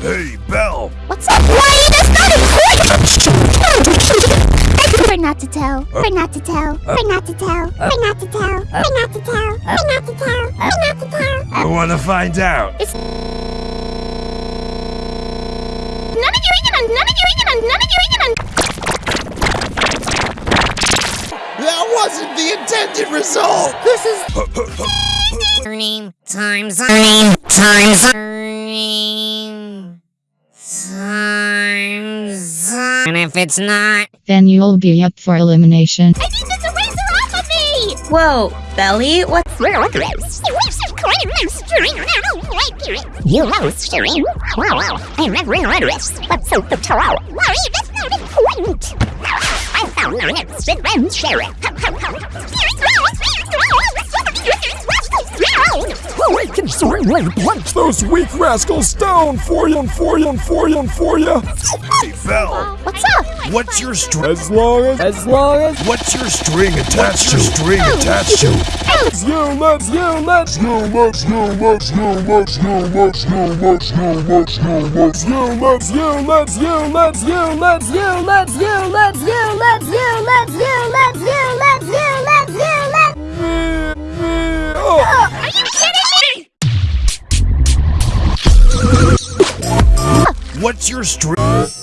Hey, Belle! What's up, Why you just not important! We're not to tell. We're not to tell. We're not to tell. We're not to tell. We're not to tell. We're not to tell. We're not to tell. I want to find out. It's none of you eating on. None of you eating on. None of you eating on. That wasn't the intended result. This is. Ernie times Ernie times and if it's not Then you'll be up for elimination. I need this eraser off of me! Whoa, Belly, what's You know steering. Wow, I'm not really this. What's so the tarot? Worry, that's not important. I found my next friend, Sharon. Can certainly punch those weak rascals down for you and for you and for you and for you. Hey, Belle. What's up? What's your string? As long as, as long as What's your string attached to? String attached to? you let's you let's you let's you let's you let's you let's you let's you let's you let's you let's you let's you let's you let's you let's you let's you let's you let's What's your stream?